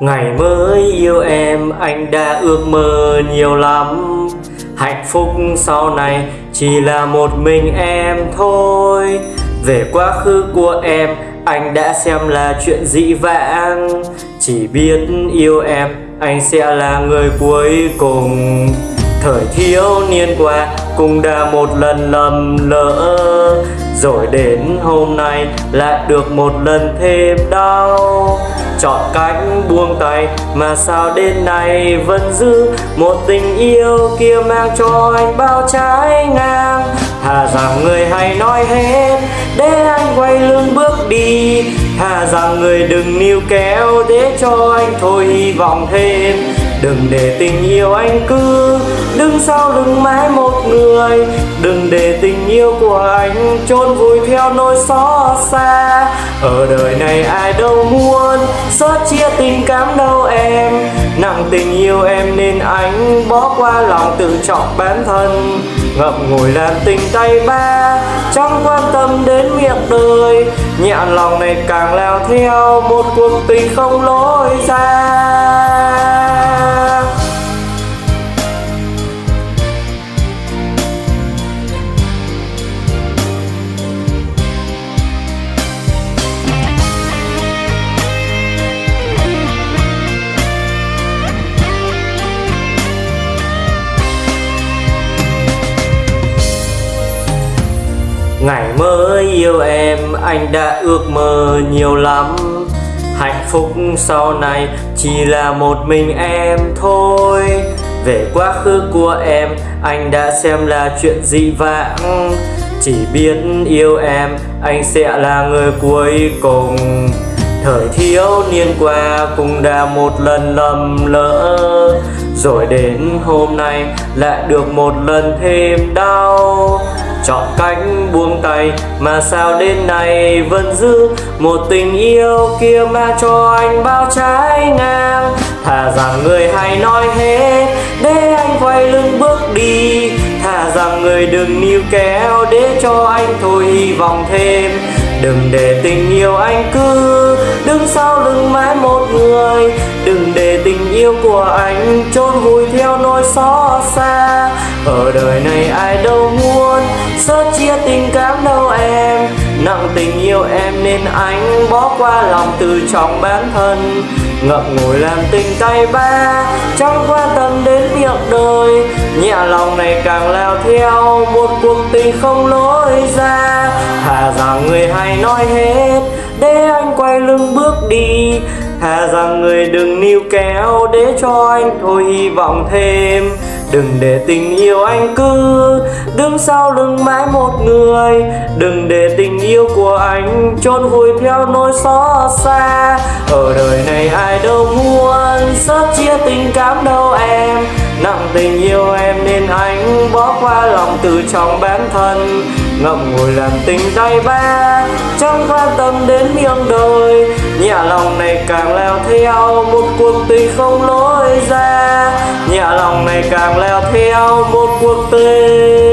Ngày mới yêu em, anh đã ước mơ nhiều lắm. Hạnh phúc sau này chỉ là một mình em thôi. Về quá khứ của em, anh đã xem là chuyện dị vãng. Chỉ biết yêu em, anh sẽ là người cuối cùng. Thời thiếu niên qua cũng đã một lần lầm lỡ. Rồi đến hôm nay lại được một lần thêm đau. Chọn cách buông tay mà sao đến nay vẫn giữ Một tình yêu kia mang cho anh bao trái ngang. Thà rằng người hay nói hết, để anh quay lưng bước đi. Thà rằng người đừng níu kéo, để cho anh thôi hy vọng thêm. Đừng để tình yêu anh cứ đứng sau lưng mãi một người. Đừng để tình yêu của anh chôn vùi theo nỗi xót xa. Ở đời này ai đâu muốn xót chia tình cảm đâu em. Nặng tình yêu em nên anh bỏ qua lòng tự trọng bản thân. Ngậm ngùi làm tình tay ba, Chẳng quan tâm đến miệng đời. Nhẹ lòng này càng leo theo Một cuộc tình không lối ra. Ngày mới yêu em, anh đã ước mơ nhiều lắm. Hạnh phúc sau này chỉ là một mình em thôi. Về quá khứ của em, anh đã xem là chuyện dị vãng. Chỉ biết yêu em, anh sẽ là người cuối cùng. Thời thiếu niên qua cũng đã một lần lầm lỡ. Rồi đến hôm nay lại được một lần thêm đau. Chọn cách buông tay. Mà sao đến nay vẫn giữ Một tình yêu kia mà cho anh bao trái ngang? Thà rằng người hay nói hết để anh quay lưng bước đi. Thà rằng người đừng níu kéo, để cho anh thôi hy vọng thêm. Đừng để tình yêu anh cứ đứng sau lưng mãi một người. Đừng để tình yêu của anh, chôn vùi theo nỗi xót xa. Ở đời này ai đâu muốn sớt chia tình cảm đâu em. Nặng tình yêu em nên anh bỏ qua lòng từ trọng bản thân. Ngậm ngùi làm tình tay ba, Chẳng quan tâm đến việc đời. Nhẹ lòng này càng leo theo, Một cuộc tình không lối ra. Thà rằng người hay nói hết, Để anh quay lưng bước đi. Thà rằng người đừng níu kéo Để cho anh thôi hy vọng thêm. Đừng để tình yêu anh cứ đứng sau lưng mãi một người. Đừng để tình yêu của anh chôn vùi theo nỗi xót xa. Ở đời này ai đâu muốn sớt chia tình cảm đâu em. Nặng tình yêu em nên anh bỏ qua lòng từ trong bản thân. Ngậm ngùi làm tình tay ba, Chẳng quan tâm đến miệng đời Nhẹ lòng này càng leo theo, Một cuộc tình không lối ra. Nhẹ lòng này càng leo theo, Một cuộc tình.